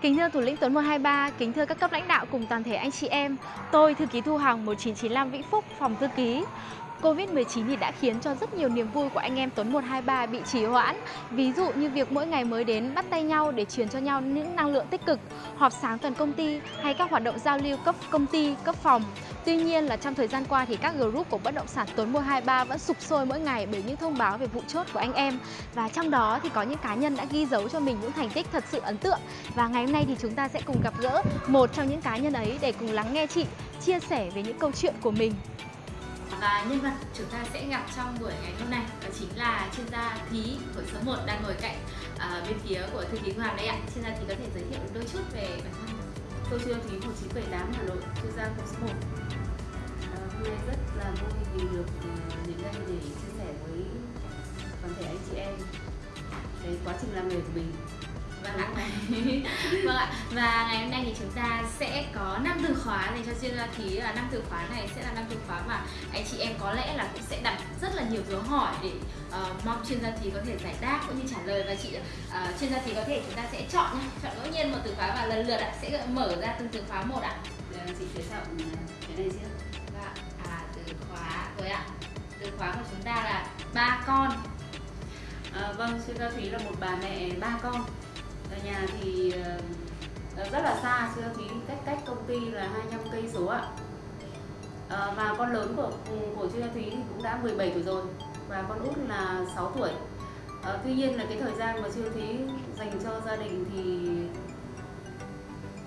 Kính thưa thủ lĩnh Tuấn 123, kính thưa các cấp lãnh đạo cùng toàn thể anh chị em, tôi thư ký Thu Hằng 1995 Vĩnh Phúc, phòng thư ký. Covid-19 thì đã khiến cho rất nhiều niềm vui của anh em Tuấn 123 bị trì hoãn. Ví dụ như việc mỗi ngày mới đến bắt tay nhau để truyền cho nhau những năng lượng tích cực, họp sáng toàn công ty hay các hoạt động giao lưu cấp công ty, cấp phòng. Tuy nhiên là trong thời gian qua thì các group của bất động sản Tuấn 123 vẫn sụp sôi mỗi ngày bởi những thông báo về vụ chốt của anh em. Và trong đó thì có những cá nhân đã ghi dấu cho mình những thành tích thật sự ấn tượng. Và ngày hôm nay thì chúng ta sẽ cùng gặp gỡ một trong những cá nhân ấy để cùng lắng nghe chị chia sẻ về những câu chuyện của mình. Và nhân vật chúng ta sẽ gặp trong buổi ngày hôm nay đó chính là chuyên gia Thí của số 1 đang ngồi cạnh uh, bên phía của thư ký Hoàng đây ạ. Chuyên gia Thí có thể giới thiệu đôi chút về bản thân. Tôi chuyên gia Thí 1978 Hà Nội, chuyên gia của số 1 ờ, Hôm nay rất là vui vì được ờ, đến đây để chia sẻ với toàn thể anh chị em cái quá trình làm nghề của mình Vâng ạ. vâng ạ. Và ngày hôm nay thì chúng ta sẽ có năm từ khóa dành cho chuyên gia thí là năm từ khóa này sẽ là năm từ khóa mà anh chị em có lẽ là cũng sẽ đặt rất là nhiều dấu hỏi để uh, mong chuyên gia thí có thể giải đáp cũng như trả lời và chị uh, chuyên gia thí có thể chúng ta sẽ chọn nhá, chọn ngẫu nhiên một từ khóa và lần lượt ạ sẽ mở ra từng từ khóa một ạ. Là chị sẽ chọn cái này trước. Vâng. À từ khóa rồi ạ. Từ khóa của chúng ta là ba con. À, vâng, chuyên gia Thúy là một bà mẹ ba con ở nhà thì uh, rất là xa siêu thúy cách cách công ty là 25 cây số ạ. Uh, và con lớn của của chuyên gia thúy thì cũng đã 17 tuổi rồi và con út là 6 tuổi. Uh, tuy nhiên là cái thời gian mà chuyên thúy dành cho gia đình thì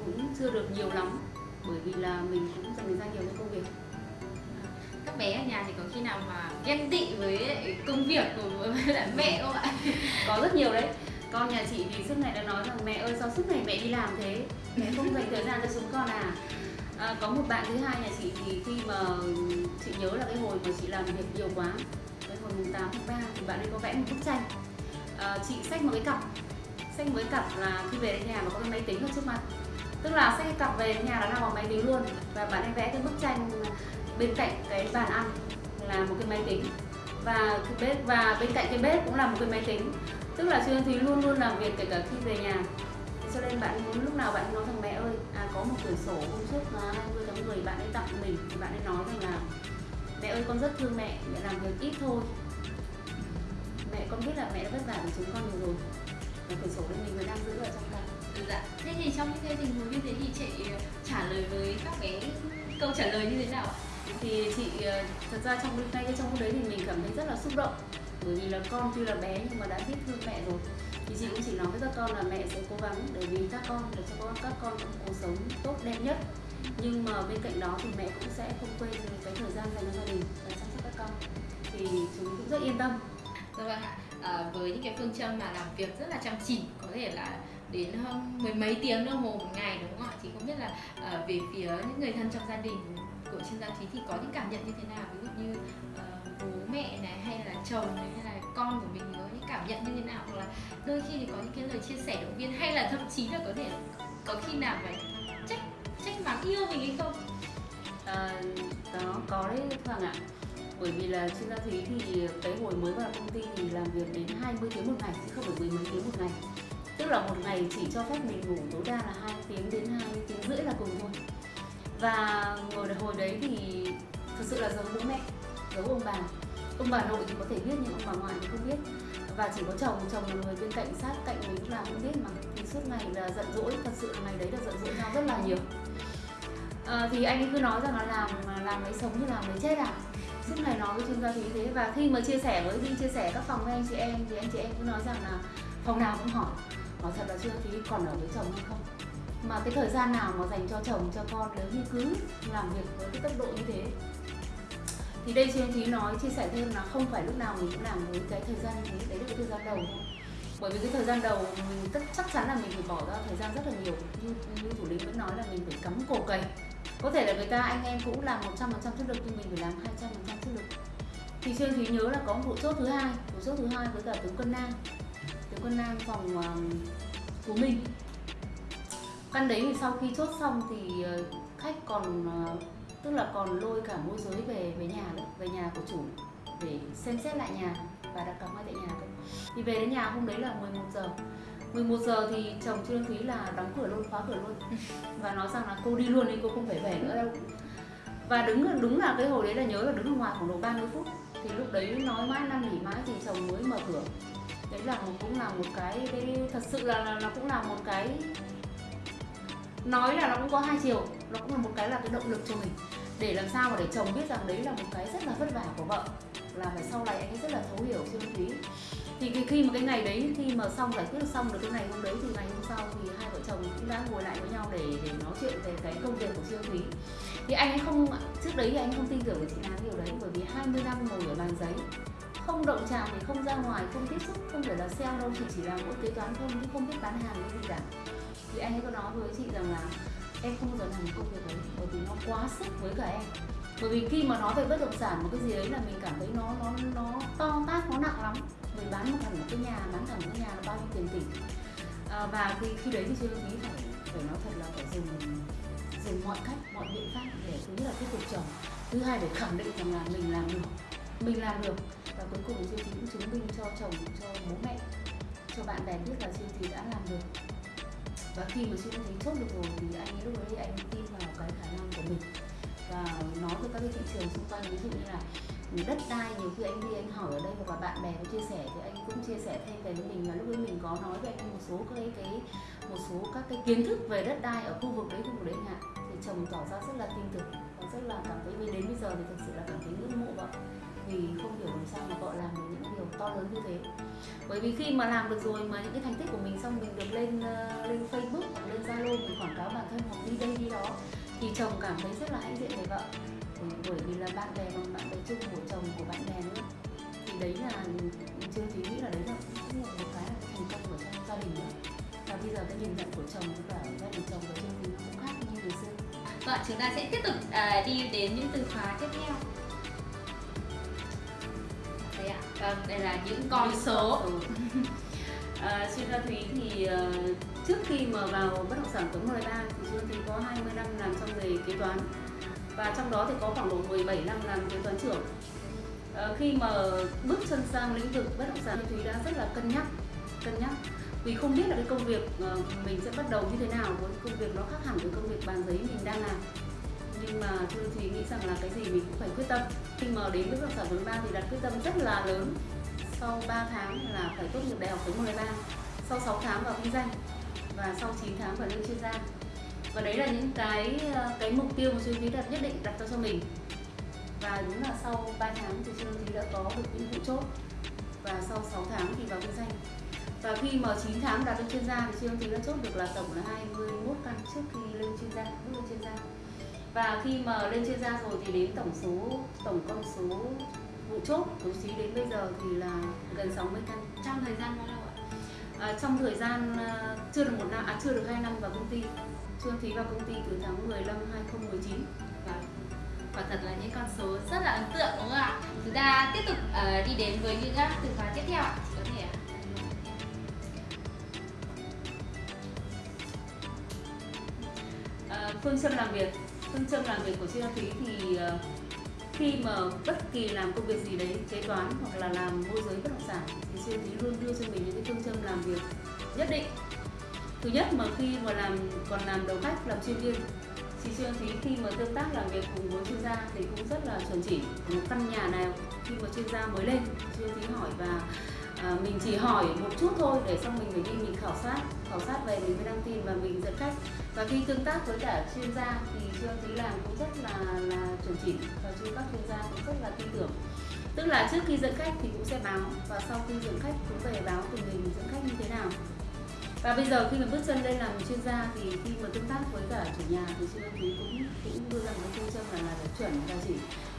cũng chưa được nhiều lắm bởi vì là mình cũng dành gian nhiều cho công việc. Các bé ở nhà thì có khi nào mà ghen tị với công việc của mẹ không ạ? có rất nhiều đấy con nhà chị thì suốt ngày đã nói rằng mẹ ơi sao suốt ngày mẹ đi làm thế? Mẹ không dành thời gian cho chúng con à? À, có một bạn thứ hai nhà chị thì khi mà chị nhớ là cái hồi mà chị làm việc nhiều quá cái hồi mùng 8 tháng 3 thì bạn ấy có vẽ một bức tranh. À, chị xách một cái cặp xách một cái cặp là khi về đến nhà mà có cái máy tính ở trước mặt. Tức là xách cái cặp về đến nhà là nằm vào máy tính luôn. Và bạn ấy vẽ cái bức tranh bên cạnh cái bàn ăn là một cái máy tính. Và cái bếp và bên cạnh cái bếp cũng là một cái máy tính tức là Trương Thúy luôn luôn làm việc kể cả khi về nhà. Cho nên bạn muốn lúc nào bạn nói rằng mẹ ơi à, có một quyển sổ hôm trước là 20 tháng 10 bạn ấy tặng mình thì bạn ấy nói rằng là mẹ ơi con rất thương mẹ mẹ làm việc ít thôi. Mẹ con biết là mẹ đã vất vả với chúng con nhiều rồi. Và quyển sổ đấy mình vẫn đang giữ ở trong tay. Dạ. Thế thì trong những cái tình huống như thế thì chị ờ, trả lời với các cái câu trả lời như thế nào ạ? Thì chị ờ, thật ra trong ngay trong lúc đấy thì mình cảm thấy rất là xúc động bởi vì là con tuy là bé nhưng mà đã biết thương mẹ rồi thì chị cũng chỉ nói với các con là mẹ sẽ cố gắng để vì các con để cho các con có cuộc sống tốt đẹp nhất nhưng mà bên cạnh đó thì mẹ cũng sẽ không quên cái thời gian dành cho gia đình và chăm sóc các con thì chúng cũng rất yên tâm Dạ vâng ạ. À, với những cái phương châm mà làm việc rất là chăm chỉ có thể là đến hơn mười mấy tiếng đồng hồ một ngày đúng không ạ? Thì không biết là à, về phía những người thân trong gia đình của chuyên gia trí thì có những cảm nhận như thế nào? Ví dụ như bố mẹ này hay là chồng này hay là con của mình có những cảm nhận như thế nào? Hoặc là đôi khi thì có những cái lời chia sẻ động viên hay là thậm chí là có thể có khi nào phải trách trách mắng yêu mình hay không? Ờ, à, đó có đấy Hoàng ạ bởi vì là chuyên gia thúy thì cái hồi mới vào công ty thì làm việc đến 20 tiếng một ngày chứ không phải mười mấy tiếng một ngày tức là một ngày chỉ cho phép mình ngủ tối đa là hai tiếng đến hai tiếng rưỡi là cùng thôi và ngồi hồi đấy thì thực sự là giống bố mẹ giấu ông bà? Ông bà nội thì có thể biết nhưng ông bà ngoại thì không biết. Và chỉ có chồng chồng là người bên cạnh sát cạnh mình lúc nào không biết mà. Thì suốt ngày là giận dỗi thật sự là ngày đấy là giận dỗi nhau rất là nhiều. À, thì anh ấy cứ nói rằng là làm làm lấy sống như làm lấy chết à? Suốt ngày nói với chuyên gia như thế. Và khi mà chia sẻ với đi chia sẻ các phòng với anh chị em thì anh chị em cứ nói rằng là phòng nào cũng hỏi. Hỏi thật là chưa thì còn ở với chồng hay không. Mà cái thời gian nào mà dành cho chồng cho con nếu như cứ làm việc với cái tốc độ như thế thì đây chuyên thúy nói chia sẻ thêm là không phải lúc nào mình cũng làm với cái thời gian đấy đấy là cái thời gian đầu thôi. Bởi vì cái thời gian đầu mình tất chắc chắn là mình phải bỏ ra thời gian rất là nhiều. Như, như thủ lĩnh vẫn nói là mình phải cắm cổ cày có thể là người ta anh em cũng làm 100% chất lực nhưng mình phải làm 200% chất lực thì xuyên thúy nhớ là có một vụ chốt thứ hai vụ chốt thứ hai với cả tướng quân nam. Tướng quân nam phòng ờ, uh, của mình căn đấy thì sau khi chốt xong thì uh, khách còn uh, tức là còn lôi cả môi giới về về nhà đấy về nhà của chủ để xem xét lại nhà và đặt cọc ngay tại nhà thôi. Thì về đến nhà hôm đấy là 11 giờ. 11 giờ thì chồng Trương Thúy là đóng cửa luôn khóa cửa luôn. Và nói rằng là cô đi luôn đi cô không phải về nữa đâu. Và đứng đúng là cái hồi đấy là nhớ là đứng ở ngoài khoảng độ 30 phút. Thì lúc đấy nói mãi năn nỉ mãi thì chồng mới mở cửa. Đấy là một cũng là một cái, cái thật sự là, là nó cũng là một cái nói là nó cũng có hai chiều nó cũng là một cái là cái động lực cho mình. Để làm sao mà để chồng biết rằng đấy là một cái rất là vất vả của vợ là phải sau này anh ấy rất là thấu hiểu Trương Thúy thì cái, khi mà cái ngày đấy khi mà xong giải quyết xong được cái ngày hôm đấy thì ngày hôm sau thì hai vợ chồng cũng đã ngồi lại với nhau để để nói chuyện về cái công việc của siêu Thúy thì anh ấy không trước đấy thì anh không tin tưởng chị Hán điều đấy bởi vì 20 năm ngồi ở bàn giấy không động chạm thì không ra ngoài không tiếp xúc không phải là sale đâu chị chỉ làm mỗi kế toán không chứ không biết bán hàng cái gì cả. Thì anh ấy có nói với chị rằng là em không bao giờ làm công việc đấy bởi vì nó quá sức với cả em. Bởi vì khi mà nói về bất động sản một cái gì đấy là mình cảm thấy nó nó nó to tát nó nặng lắm. Mình bán một hẳn một cái nhà bán thằng một cái nhà là bao nhiêu tiền tỷ. À, và khi khi đấy thì chưa nghĩ phải phải nói thật là phải dùng dùng mọi cách mọi biện pháp để thứ nhất là thuyết phục chồng thứ hai để khẳng định rằng là mình làm được mình làm được. Và cuối cùng siêu cũng chứng minh cho chồng, cho bố mẹ, cho bạn bè biết là siêu thị đã làm được. Và khi mà siêu thị chốt được rồi thì anh ấy lúc đấy anh tin vào cái khả năng của mình. Và nói với các cái thị trường xung quanh, ví dụ như là đất đai, nhiều khi anh đi, anh hỏi ở đây hoặc là bạn bè có chia sẻ thì anh cũng chia sẻ thêm về với mình. Và lúc ấy mình có nói với anh một số cái cái, một số các cái kiến thức về đất đai ở khu vực đấy, khu vực đấy ạ thì chồng tỏ ra rất là tin tưởng, và rất là cảm thấy đến bây giờ thì thực sự là cảm thấy ngưỡng mộ vợ vì không hiểu vì sao mà vợ làm được những điều to lớn như thế. Bởi vì khi mà làm được rồi mà những cái thành tích của mình xong mình được lên uh, lên Facebook hoặc lên Zalo mình quảng cáo bản thân hoặc đi đây đi đó thì chồng cảm thấy rất là hãnh diện về vợ. Ừ, bởi vì là bạn bè bằng bạn bè chung của chồng của bạn bè nữa thì đấy là ừ, chưa thì nghĩ là đấy là cũng là một cái là thành công của trong gia đình nữa và bây giờ cái nhìn nhận của chồng với cả gia đình chồng và chương trình cũng khác như ngày xưa. Vâng chúng ta sẽ tiếp tục uh, đi đến những từ khóa tiếp theo vâng đây là những con số. À, chuyên gia thúy thì uh, trước khi mà vào bất động sản tuấn 13 thì chuyên thúy có 20 năm làm trong nghề kế toán. Và trong đó thì có khoảng độ 17 năm làm kế toán trưởng. À, khi mà bước chân sang lĩnh vực bất động sản Thúy đã rất là cân nhắc cân nhắc. Vì không biết là cái công việc uh, mình sẽ bắt đầu như thế nào với công việc nó khác hẳn với công việc bàn giấy mình đang làm nhưng mà Thư thì nghĩ rằng là cái gì mình cũng phải quyết tâm. Khi mà đến với học động sản vốn ba thì đặt quyết tâm rất là lớn. Sau 3 tháng là phải tốt nghiệp đại học thứ 13 sau 6 tháng vào kinh doanh và sau 9 tháng vào lương chuyên gia. Và đấy là những cái ờ, cái mục tiêu mà Xuân Thúy đặt nhất định đặt ra cho mình. Và đúng là sau 3 tháng thì Xuân Thúy đã có được những vụ chốt. Và sau 6 tháng thì vào kinh doanh. Và khi mà 9 tháng đạt được chuyên gia thì Xuân Thúy đã chốt được là tổng là 21 căn trước khi lên chuyên gia, bước lên chuyên gia và khi mà lên chuyên gia rồi thì đến tổng số tổng con số vụ chốt bố trí đến bây giờ thì là gần 60 căn trong thời gian bao lâu ạ? À, trong thời gian à, chưa được một năm à chưa được hai năm vào công ty Trương Thúy vào công ty từ tháng 10 năm 2019 và quả thật là những con số rất là ấn tượng đúng không ạ? Chúng ta tiếp tục uh, đi đến với những từ khóa tiếp theo ạ. Chị có thể à, ờ, phương châm làm việc phương châm làm việc của Trương Thúy thì ờ, khi mà bất kỳ làm công việc gì đấy kế toán hoặc là làm môi giới bất động sản thì Xuyên Thúy luôn đưa cho mình những cái phương châm làm việc nhất định. Thứ nhất mà khi mà làm còn làm đầu khách làm chuyên viên chị Xuân Thúy khi mà tương tác làm việc cùng với chuyên gia thì cũng rất là chuẩn chỉ. Một căn nhà nào khi mà chuyên gia mới lên Xuân Thúy hỏi và à, mình chỉ hỏi một chút thôi để xong mình phải đi mình khảo sát khảo sát về mình mới đăng tin và mình dẫn khách và khi tương tác với cả chuyên gia thì trương Thúy làm cũng rất là là chuẩn chỉnh và chuyên các chuyên gia cũng rất là tin tưởng. Tức là trước khi dẫn khách thì cũng sẽ báo và sau khi dẫn khách cũng về báo tình hình dẫn khách như thế nào. Và bây giờ khi mà bước chân lên làm chuyên gia thì khi mà tương tác với cả chủ nhà thì sư thúy cũng cũng đưa ra một phương châm là là chuẩn và chỉ.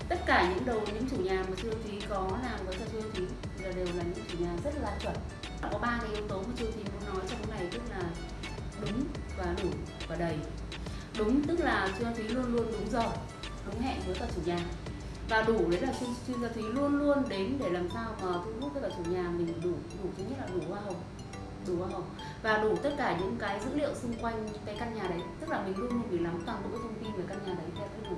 Tất cả những đầu, những chủ nhà mà sư thúy có làm với cả sư thúy là đều là những chủ nhà rất là chuẩn. Có ba cái yếu tố mà sư và đầy đúng, tức là chuyên gia thúy luôn luôn đúng giờ, đúng hẹn với cả chủ nhà. Và đủ đấy là chuyên chuyên gia thúy luôn luôn đến để làm sao mà thu hút với cả chủ nhà mình đủ đủ thứ nhất là đủ hoa hồng, đủ hoa hồng. Và đủ tất cả những cái dữ liệu xung quanh cái căn nhà đấy, tức là mình luôn luôn phải nắm toàn bộ cái thông tin về căn nhà đấy theo cái đủ.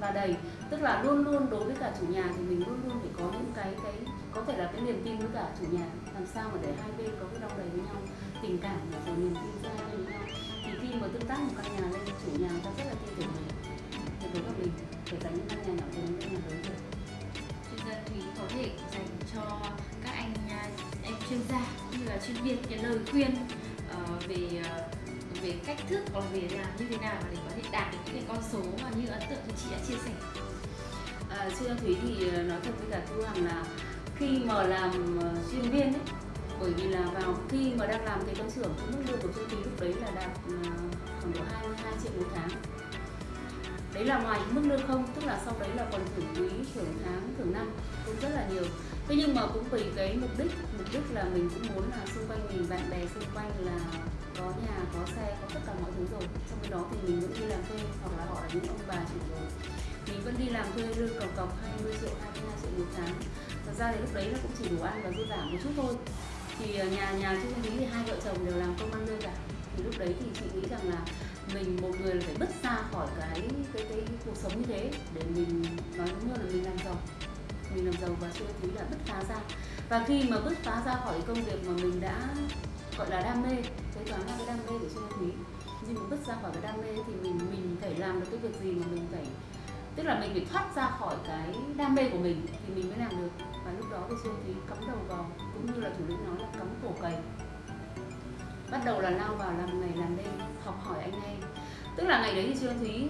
Và đầy, tức là luôn luôn đối với cả chủ nhà thì mình luôn luôn phải có những cái cái, có thể là cái niềm tin với cả chủ nhà, làm sao mà để hai bên có cái đong đầy với nhau, tình cảm và niềm tin khi mà tương tác một căn nhà lên chủ nhà người ta rất là tin tưởng mình. Thì đối với mình phải dành những căn nhà nhỏ đến căn nhà lớn được chuyên gia Thúy có thể dành cho các anh à, em chuyên gia cũng như là chuyên viên cái lời khuyên ờ, về ờ, về cách thức là về làm như thế nào để có thể đạt được những cái con số mà như ấn tượng như chị đã chia sẻ. À, chuyên gia Thúy thì ờ, nói thật với cả Thu Hằng là khi mà làm chuyên viên ấy, bởi vì là vào khi mà đang làm kế toán trưởng thì mức lương của chuyên Thúy lúc đấy là đạt triệu một tháng. Đấy là ngoài mức lương không, tức là sau đấy là còn thưởng quý thưởng tháng, thưởng năm, cũng rất là nhiều. Thế nhưng mà cũng vì cái mục đích mục đích là mình cũng muốn là xung quanh mình, bạn bè xung quanh là có nhà, có xe, có tất cả mọi thứ rồi. Trong khi đó thì mình vẫn đi làm thuê, hoặc là họ là những ông bà chủ rồi. Mình vẫn đi làm thuê lương cọc cọc 20 triệu 22 triệu một tháng. Thật ra thì lúc đấy nó cũng chỉ đủ ăn và dư giả một chút thôi. Thì à, nhà nhà chung Lý thì hai vợ chồng đều làm công ăn lương cả thì lúc đấy thì chị nghĩ rằng là mình, một người là phải bứt ra khỏi cái cái cái cuộc sống như thế để mình, nói đúng hơn là mình làm giàu. Mình làm giàu và xưa thứ là bứt phá ra. Và khi mà bứt phá ra khỏi công việc mà mình đã, gọi là, đam mê, kế toán là cái đam mê của xưa Thúy nhưng mà bứt ra khỏi cái đam mê thì mình mình phải làm được cái việc gì mà mình phải, tức là mình phải thoát ra khỏi cái đam mê của mình thì mình mới làm được. Và lúc đó thì xưa Thúy cắm đầu vào, cũng như là thủ lĩnh nói là cắm cổ cày bắt đầu là lao vào làm ngày làm đêm học hỏi anh em. Tức là ngày đấy thì Trương Thúy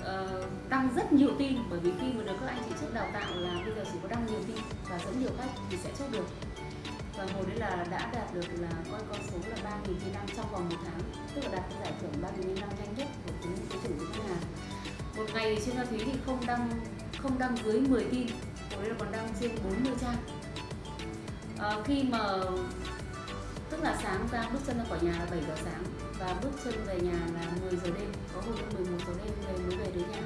uh, đăng rất nhiều tin bởi vì khi mà được các anh chị trước đào tạo là bây giờ chỉ có đăng nhiều tin và dẫn nhiều khách thì sẽ chốt được. Và hồi đấy là đã đạt được là coi con số là ba nghìn tin đăng trong vòng một tháng tức là đạt cái giải thưởng 3.000 tin đăng nhanh nhất của tính cái chủ lĩnh ngân hàng. Một ngày thì Trương Thúy thì không đăng không đăng dưới 10 tin hồi đấy là còn đăng trên 40 trang. Ờ, khi mà tức là sáng ra bước chân ra khỏi nhà là 7 giờ sáng và bước chân về nhà là 10 giờ đêm có hôm 11 giờ đêm về mới về đến nhà.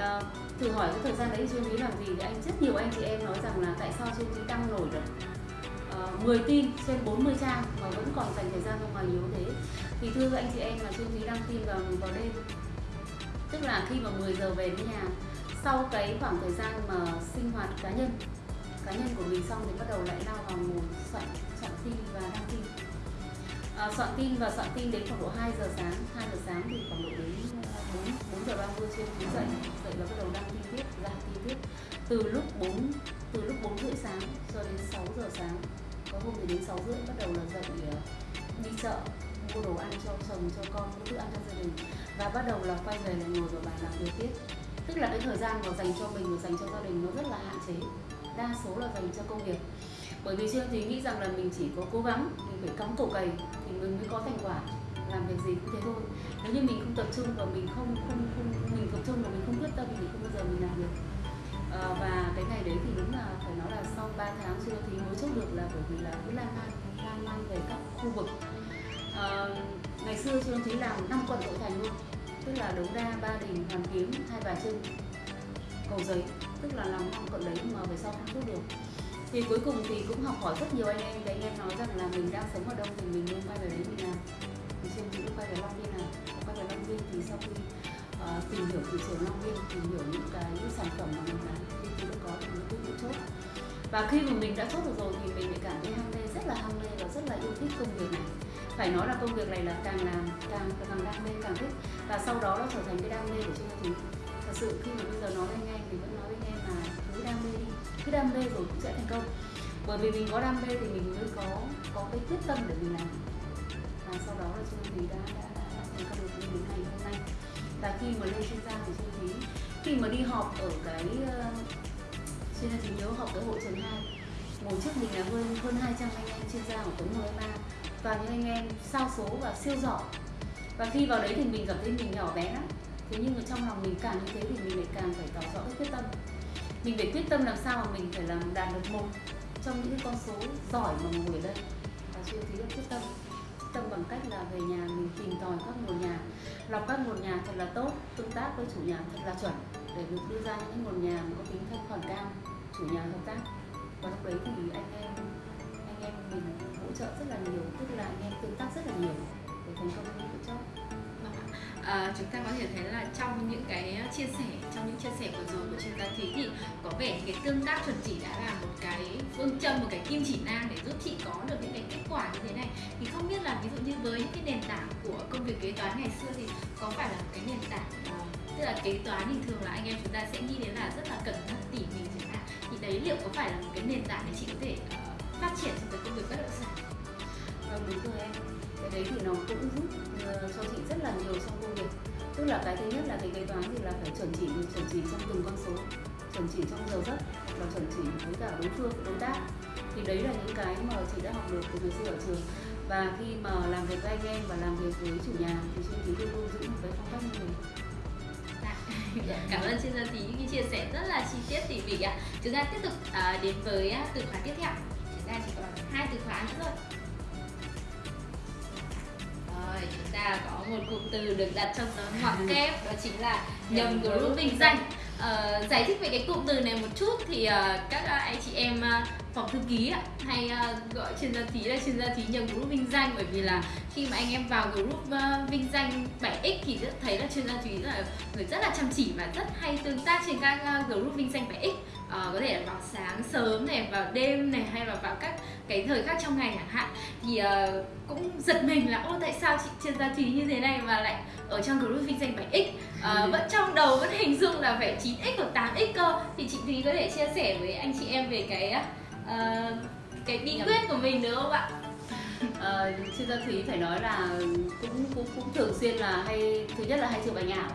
À, thử hỏi cái thời gian đấy Trương Thúy làm gì? Thì anh rất nhiều anh chị em nói rằng là tại sao Trương Thúy đăng nổi được? Ờ, uh, 10 tin trên 40 trang mà vẫn còn dành thời gian ra ngoài nhiều thế. Thì thưa các anh chị em là Trương Thúy đăng tin vào vào đêm. Tức là khi mà 10 giờ về đến nhà sau cái khoảng thời gian mà sinh hoạt cá nhân cá nhân của mình xong thì bắt đầu lại lao vào ngồi soạn à, soạn tin và soạn tin đến khoảng độ 2 giờ sáng. 2 giờ sáng thì khoảng độ đến ờ, 4, 4 giờ 30 trên cứ dậy dậy và bắt đầu đăng tin tiếp ra tin tiếp. Từ lúc 4 từ lúc 4 rưỡi sáng cho đến 6 giờ sáng. Có hôm thì đến 6 rưỡi bắt đầu là dậy ờ, đi chợ mua đồ ăn cho chồng cho con mua thức ăn cho gia đình. Và bắt đầu là quay về là ngồi vào bàn làm việc tiếp. Tức là cái thời gian mà dành cho mình và dành cho gia đình nó rất là hạn chế. Đa số là dành cho công việc. Bởi vì chưa thì nghĩ rằng là mình chỉ có cố gắng mình phải cắm cổ cày mình mới có thành quả làm việc gì cũng thế thôi. Nếu như mình không tập trung và mình không không không mình tập trung và mình không quyết tâm thì không bao giờ mình làm được. À, và cái ngày đấy thì đúng là phải nói là sau 3 tháng chưa thì mới chốt được là bởi vì là cứ lan man lan man về các khu vực. À, ngày xưa chưa thấy làm năm quận nội thành luôn. Tức là đống đa ba đình hoàn kiếm hai bà trưng cầu giấy. Tức là làm năm quận đấy mà về sau không chốt được thì cuối cùng thì cũng học hỏi rất nhiều anh em. Đấy anh em nói rằng là mình đang sống ở đâu thì mình nên quay về đấy mình làm thì trên cũng quay về Long Biên này quay về Long Biên thì sau khi uh, tìm hiểu thị trường Long Biên tìm hiểu những cái những sản phẩm mà mình bán thì chúng tôi có được những quyết định chốt. Và khi mà mình đã chốt được rồi thì mình lại cảm thấy ham mê rất là ham mê và rất là yêu thích công việc này. Phải nói là công việc này là càng làm càng càng đam mê càng thích. Và sau đó nó trở thành cái đam mê của Trương thì thật sự khi mà bây giờ nói lên ngay đam mê rồi cũng sẽ thành công. Bởi vì mình có đam mê thì mình mới có có cái quyết tâm để mình làm. Và sau đó là Trương Thúy đã đã đã, thành công được như đến ngày hôm nay. Và khi mà lên chuyên gia thì Trương Thúy khi mà đi họp ở cái ờ, chuyên gia thì nhớ họp ở hội trường hai, ngồi trước mình là hơn hơn 200 anh em chuyên gia của Tuấn 13 toàn những anh em sao số và siêu giỏi. Và khi vào đấy thì mình cảm thấy mình nhỏ bé lắm. Thế nhưng mà trong lòng mình càng như thế thì mình lại càng phải tỏ rõ cái quyết tâm mình phải quyết tâm làm sao mà mình phải làm đạt được một trong những con số giỏi mà ngồi ở đây. Và chưa thấy được quyết tâm. Quyết tâm bằng cách là về nhà mình tìm tòi các nguồn nhà. Lọc các nguồn nhà thật là tốt, tương tác với chủ nhà thật là chuẩn, để được đưa ra những nguồn nhà có tính thanh khoản cao, chủ nhà hợp tác. Và lúc đấy thì anh em anh em mình hỗ trợ rất là nhiều, tức là anh em tương tác rất là nhiều để thành công những cái chốt à, chúng ta có thể thấy là trong những cái chia sẻ trong những chia sẻ vừa rồi của chuyên gia thúy thì có vẻ cái tương tác chuẩn chỉ đã là một cái phương châm một cái kim chỉ nam để giúp chị có được những cái kết quả như thế này. Thì không biết là ví dụ như với những cái nền tảng của công việc kế toán ngày xưa thì có phải là một cái nền tảng ờ, tức là kế toán thì thường là anh em chúng ta sẽ nghĩ đến là rất là cẩn thận tỉ mỉ chẳng hạn. Thì đấy liệu có phải là một cái nền tảng để chị có thể uh, phát triển trong cái công việc bất động sản? Vâng đúng rồi em. Cái đấy thì nó cũng giúp cho chị rất là nhiều trong công việc. Tức là cái thứ nhất là cái kế toán thì là phải chuẩn chỉ chuẩn chỉ trong từng con số, chuẩn chỉ trong giờ giấc và chuẩn chỉ với cả đối phương, đối tác. Thì đấy là những cái mà chị đã học được từ ngày xưa ở trường. Và khi mà làm việc với anh em và làm việc với chủ nhà thì chuyên ký luôn luôn giữ một cái phong cách như thế dạ, cảm ơn chuyên gia tí những chia sẻ rất là chi tiết, tỉ mỉ ạ. Chúng ta tiếp tục à, đến với à, từ khóa tiếp theo. Chúng ta chỉ còn hai từ khóa nữa thôi rồi chúng ta có một cụm từ được đặt trong dấu ngoặc kép đó chính là nhầm group vinh danh. Uh, giải thích về cái cụm từ này một chút thì uh, các uh, anh chị em uh, phòng thư ký hay uh, gọi chuyên gia thí là chuyên gia thí nhầm group vinh danh bởi vì là khi mà anh em vào group uh, vinh danh 7x thì rất thấy là chuyên gia thúy là người rất là chăm chỉ và rất hay tương tác trên các uh, group vinh danh 7x uh, có thể là vào sáng sớm này vào đêm này hay là vào các cái thời khác trong ngày chẳng hạn thì uh, cũng giật mình là ô tại sao chị chuyên gia thúy như thế này mà lại ở trong group vinh danh 7x uh, vẫn trong đầu vẫn hình dung là phải 9x hoặc 8x cơ. Thì chị thúy có thể chia sẻ với anh chị em về cái uh, cái bí quyết của mình được không ạ? Uh, chuyên gia thúy phải nói là cũng cũng cũng thường xuyên là hay thứ nhất là hay chụp ảnh ảo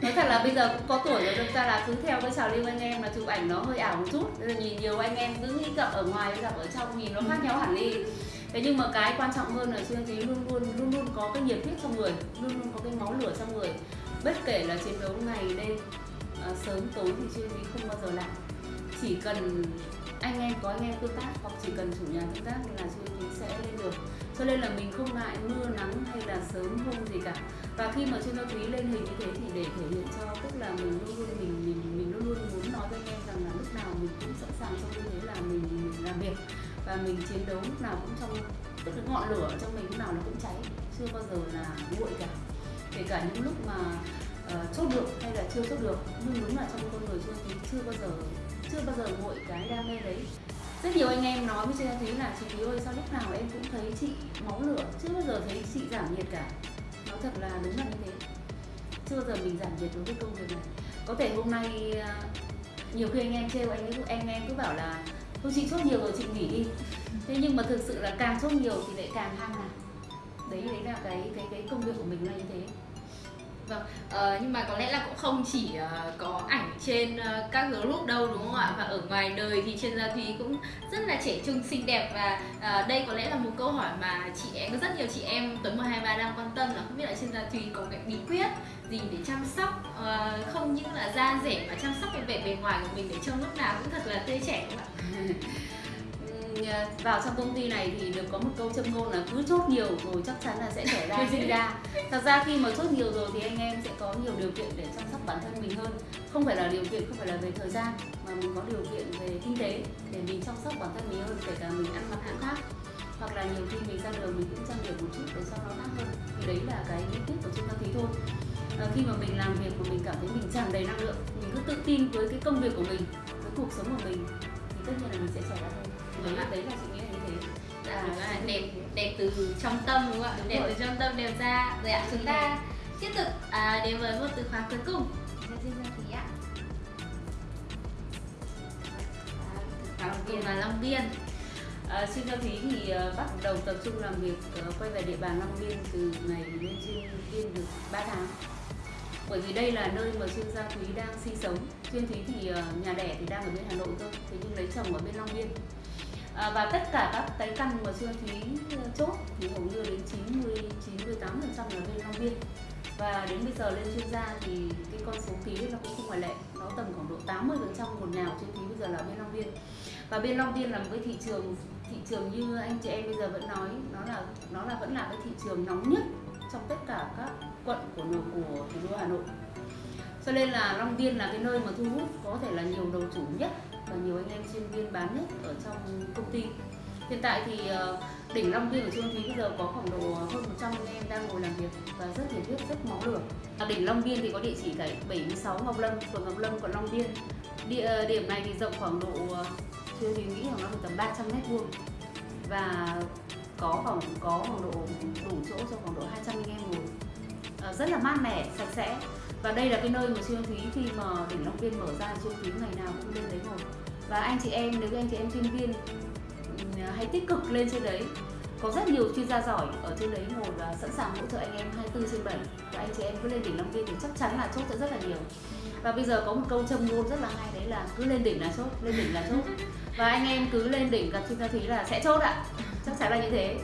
nói thật là bây giờ cũng có tuổi rồi đâm ra là cứ theo cái trào lưu anh em là chụp ảnh nó hơi ảo một chút. Nên là nhìn nhiều anh em cứ nghĩ gặp ở ngoài với gặp ở trong nhìn nó khác nhau hẳn đi. Thế nhưng mà cái quan trọng hơn là chuyên thúy luôn luôn luôn luôn có cái nhiệt huyết trong người luôn luôn có cái máu lửa trong người. Bất kể là chiến đấu ngày đêm à, sớm tối thì chuyên thúy không bao giờ lạ chỉ cần anh em có anh em tương tác hoặc chỉ cần chủ nhà tương tác là chuyên thúy sẽ lên được cho nên là mình không ngại mưa nắng hay là sớm hôm gì cả. Và khi mà chuyên gia thúy lên hình như thế thì để thể hiện cho tức là mình luôn luôn mình mình mình luôn luôn muốn nói với anh em rằng là lúc nào mình cũng sẵn sàng trong như thế là mình, mình làm việc. Và mình chiến đấu lúc nào cũng trong tức cái ngọn lửa trong mình lúc nào nó cũng cháy. Chưa bao giờ là nguội cả. Kể cả những lúc mà uh, chốt được hay là chưa chốt được. Nhưng đúng là trong con người chưa thì chưa bao giờ chưa bao giờ nguội cái đam mê đấy rất nhiều anh em nói với chị thấy là, chị Thúy ơi, sao lúc nào em cũng thấy chị máu lửa, chưa bao giờ thấy chị giảm nhiệt cả. Nói thật là đúng là như thế. Chưa bao giờ mình giảm nhiệt đối với công việc này. Có thể hôm nay à, nhiều khi anh em trêu anh ấy, anh em cứ bảo là, thôi chị chốt nhiều rồi, chị nghỉ đi. Thế nhưng mà thực sự là càng chốt nhiều thì lại càng hăng à đấy đấy là cái cái cái công việc của mình là như thế. Vâng, uh, nhưng mà có lẽ là cũng không chỉ uh, có ảnh trên uh, các group đâu đúng không ạ? Và ở ngoài đời thì trên gia Thúy cũng rất là trẻ trung xinh đẹp và uh, đây có lẽ là một câu hỏi mà chị em có rất nhiều chị em Tuấn 123 đang quan tâm là không biết là trên gia Thúy có cái bí quyết gì để chăm sóc uh, không những là da rẻ mà chăm sóc cái vẻ bề ngoài của mình để trông lúc nào cũng thật là tươi trẻ không ạ? vào trong công ty này thì được có một câu châm ngôn là cứ chốt nhiều rồi chắc chắn là sẽ trẻ ra sinh ra. Thật ra khi mà chốt nhiều rồi thì anh em sẽ có nhiều điều kiện để chăm sóc bản thân mình hơn. Không phải là điều kiện không phải là về thời gian mà mình có điều kiện về kinh tế để mình chăm sóc bản thân mình hơn kể cả mình ăn mặc cũng khác. Hoặc là nhiều khi mình ra đường mình cũng trang điểm một chút để cho nó khác hơn. Thì đấy là cái bí quyết của chúng ta tí thôi. À, khi mà mình làm việc mà mình cảm thấy mình tràn đầy năng lượng mình cứ tự tin với cái công việc của mình với cuộc sống của mình thì tất nhiên là mình sẽ trẻ ra hơn đấy là đấy là chị nghĩ là như thế. À, là đẹp đẹp từ trong tâm đúng không ạ? Đẹp rồi. từ trong tâm đẹp ra. Rồi ạ chúng ta tiếp tục à, đến với một từ khóa cuối cùng. Thí ạ. À, Long Biên và Long Biên. À, xin cho thí thì uh, bắt đầu tập trung làm việc uh, quay về địa bàn Long Biên từ ngày lên trên Biên được 3 tháng. Bởi vì đây là nơi mà chuyên gia Thúy đang sinh sống. Chuyên Thúy thì uh, nhà đẻ thì đang ở bên Hà Nội thôi thế nhưng lấy chồng ở bên Long Biên à, và tất cả các cái căn mà chưa Thúy ờ, chốt thì hầu như đến 90 98 phần trăm là bên Long Biên. Và đến bây giờ lên chuyên gia thì cái con số ký nó cũng không ngoại lệ nó tầm khoảng độ 80 phần trăm một nào trên ký bây giờ là bên Long Biên. Và bên Long Biên là một cái thị trường thị trường như anh chị em bây giờ vẫn nói nó là nó là vẫn là cái thị trường nóng nhất trong tất cả các quận của của thủ đô Hà Nội. Cho nên là Long Biên là cái nơi mà thu hút có thể là nhiều đầu chủ nhất và nhiều anh em chuyên viên bán hết ở trong công ty hiện tại thì ờ, đỉnh Long Biên ở Trương Thúy bây giờ có khoảng độ hơn 100 anh em đang ngồi làm việc và rất nhiệt huyết, rất máu lửa. À, ở đỉnh Long Biên thì có địa chỉ tại 76 Ngọc Lâm, phường Ngọc Lâm, quận Long Biên. Địa ờ, điểm này thì rộng khoảng độ ờ, Trương Thúy nghĩ khoảng nó tầm 300 mét vuông và có khoảng có khoảng độ đủ chỗ cho khoảng độ 200 anh em ngồi. À, rất là mát mẻ, sạch sẽ và đây là cái nơi mà siêu Thúy khi mà đỉnh Long Biên mở ra siêu Thúy ngày nào cũng lên đấy ngồi. Và anh chị em, nếu anh chị em chuyên viên ừ, hãy tích cực lên trên đấy. Có rất nhiều chuyên gia giỏi ở trên đấy ngồi và sẵn sàng hỗ trợ anh em 24 trên 7 và anh chị em cứ lên đỉnh Long Biên thì chắc chắn là chốt sẽ rất là nhiều. Và bây giờ có một câu châm ngôn rất là hay, đấy là cứ lên đỉnh là chốt, lên đỉnh là chốt. Và anh em cứ lên đỉnh gặp chuyên gia thúy là sẽ chốt ạ. Chắc chắn là như thế.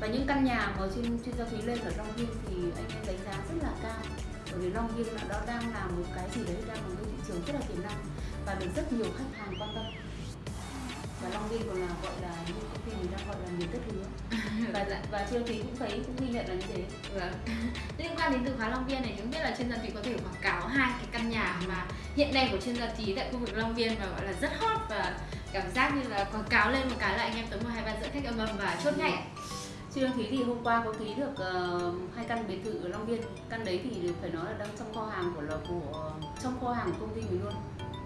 Và những căn nhà mà chuyên chuyên gia thúy lên ở Long Biên thì anh em đánh giá rất là cao bởi vì Long Biên là đó đang là một cái gì đấy đang là một thị trường rất là tiềm năng và được rất nhiều khách hàng quan tâm và Long Biên còn là gọi là như công ty mình đang gọi là miền đất hứa và và Trương Thúy cũng thấy cũng ghi nhận là như thế Vâng. Liên quan đến từ khóa Long Biên này, chúng biết là chuyên gia Thúy có thể quảng cáo hai cái căn nhà mà hiện nay của chuyên gia Thúy tại khu vực Long Biên và gọi là rất hot và cảm giác như là quảng cáo lên một cái là anh em tới một hai ba dẫn khách âm ầm và chốt ngay chị Trương Thúy thì hôm qua có ký được ờ, hai căn biệt thự ở Long Biên. Căn đấy thì phải nói là đang trong kho hàng của là của ờ, trong kho hàng của công ty mình luôn.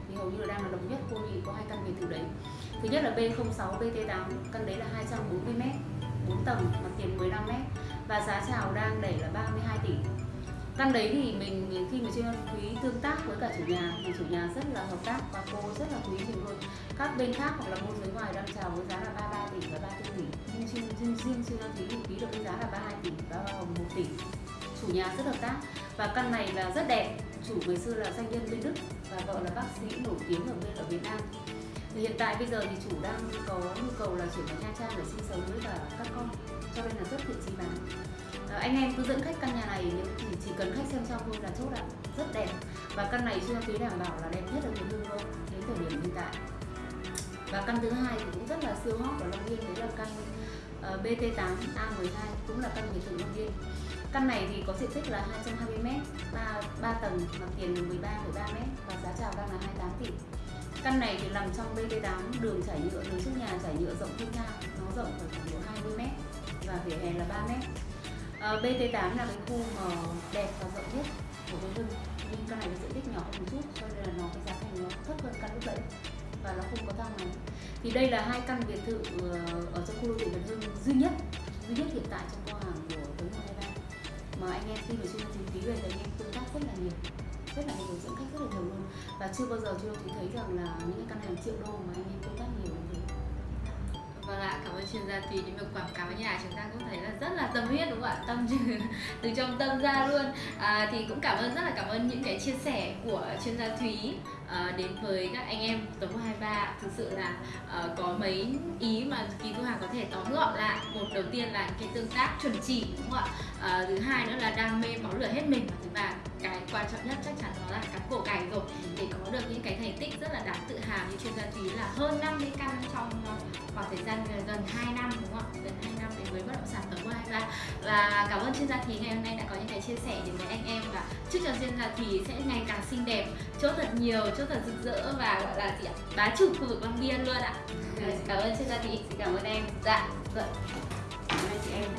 Thì hầu như là đang là độc nhất cô nhị có hai căn biệt thự đấy. Thứ nhất là B06 BT8 căn đấy là 240 m 4 tầng mặt tiền 15 m và giá chào đang đẩy là 32 tỷ. Căn đấy thì mình khi mà Trương quý tương tác với cả chủ nhà thì chủ nhà rất là hợp tác và cô rất là quý mình luôn. Các bên khác hoặc là môi giới ngoài đang chào với giá là riêng riêng riêng Trương thì ký được giá là 32 tỷ và hoa hồng 1 tỷ. Chủ nhà rất hợp tác và căn này là rất đẹp. Chủ ngày xưa là doanh nhân bên Đức và vợ là bác sĩ nổi tiếng ở bên ở Việt Nam. Thì hiện tại bây giờ thì chủ đang có nhu cầu là chuyển vào Nha Trang để sinh sống với cả các con cho nên là rất thiện chí bán. À, anh em cứ dẫn khách căn nhà này nếu chỉ, chỉ cần khách xem xong thôi là chốt ạ. Rất đẹp. Và căn này chưa phí đảm bảo là đẹp nhất ở miền Hương luôn đến thời điểm hiện tại. Và căn thứ hai thì cũng rất là siêu hot ở Long Biên đấy là căn Ờ, BT8 A12 cũng là căn biệt thự Long Biên căn này thì có diện tích là 220 m 3, 3 tầng mặt tiền 13,3 m và giá chào đang là 28 tỷ. Căn này thì nằm trong BT8 đường trải nhựa đường trước nhà trải nhựa rộng thông thang nó rộng khoảng 20 m và vỉa hè là 3 m à, BT8 là cái khu mà đẹp và rộng nhất của Việt Hưng nhưng căn này có diện tích nhỏ hơn một chút cho nên là nó cái giá thành nó thấp hơn căn lúc đấy và nó không có thang máy thì đây là hai căn biệt thự ờ, ở trong khu đô thị Việt Hưng duy nhất duy nhất hiện tại trong kho hàng của Tuấn Hoàng 23 mà anh em khi mà chuyên trình ký về thì anh em tương tác rất là nhiều, rất là nhiều dẫn khách rất là nhiều luôn. Và chưa bao giờ chưa thì thấy rằng là những cái căn hàng triệu đô mà anh em tương tác Vâng ạ, cảm ơn chuyên gia Thúy những việc quảng cáo nhà chúng ta cũng thấy là rất là tâm huyết đúng không ạ? Tâm từ, từ trong tâm ra luôn. À, thì cũng cảm ơn rất là cảm ơn những cái chia sẻ của chuyên gia Thúy à, ờ, đến với các anh em tổng 123 thực sự là à, có mấy ý mà kỳ thu hà có thể tóm gọn lại một đầu tiên là cái tương tác chuẩn chỉ đúng không ạ à, thứ hai nữa là đam mê máu lửa hết mình và thứ ba cái quan trọng nhất chắc chắn đó là cắm cổ cày rồi. Để có được những cái thành tích rất là đáng tự hào như chuyên gia Thúy là hơn 50 căn trong ờ, khoảng thời gian ờ, gần 2 năm, đúng không ạ? Gần 2 năm đến với bất động sản tổng 123 và cảm ơn chuyên gia Thúy ngày hôm nay đã có những cái chia sẻ đến với anh em. Và chúc cho chuyên gia Thúy sẽ ngày càng xinh đẹp, chốt thật nhiều, chốt thật rực rỡ và, gọi là gì ạ? Bá chủ khu vực Long Biên luôn ạ. Cảm ơn chuyên gia Thúy xin cảm ơn em. Dạ vâng. Cảm ơn chị em.